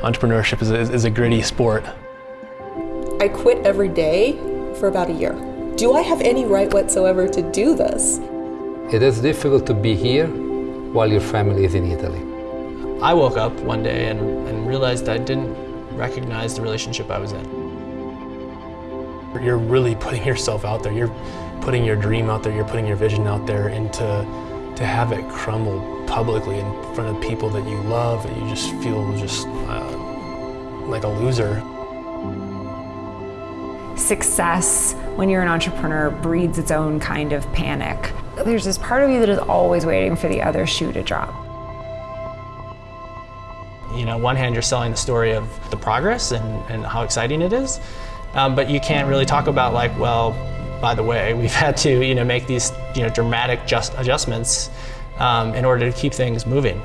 entrepreneurship is a, is a gritty sport. I quit every day for about a year. Do I have any right whatsoever to do this? It is difficult to be here while your family is in Italy. I woke up one day and, and realized I didn't recognize the relationship I was in. You're really putting yourself out there. You're putting your dream out there. You're putting your vision out there. And to, to have it crumble publicly in front of people that you love, that you just feel just uh, like a loser. Success, when you're an entrepreneur, breeds its own kind of panic. There's this part of you that is always waiting for the other shoe to drop. You know, one hand, you're selling the story of the progress and, and how exciting it is, um, but you can't really talk about like, well, by the way, we've had to, you know, make these, you know, dramatic just adjustments um, in order to keep things moving.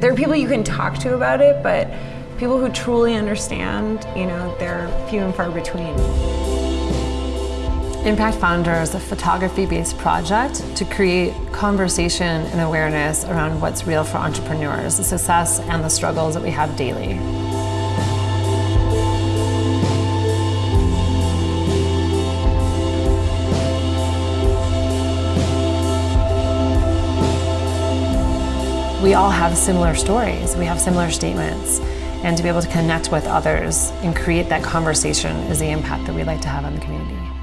There are people you can talk to about it, but people who truly understand, you know, they're few and far between. Impact Founder is a photography-based project to create conversation and awareness around what's real for entrepreneurs, the success and the struggles that we have daily. We all have similar stories, we have similar statements, and to be able to connect with others and create that conversation is the impact that we'd like to have on the community.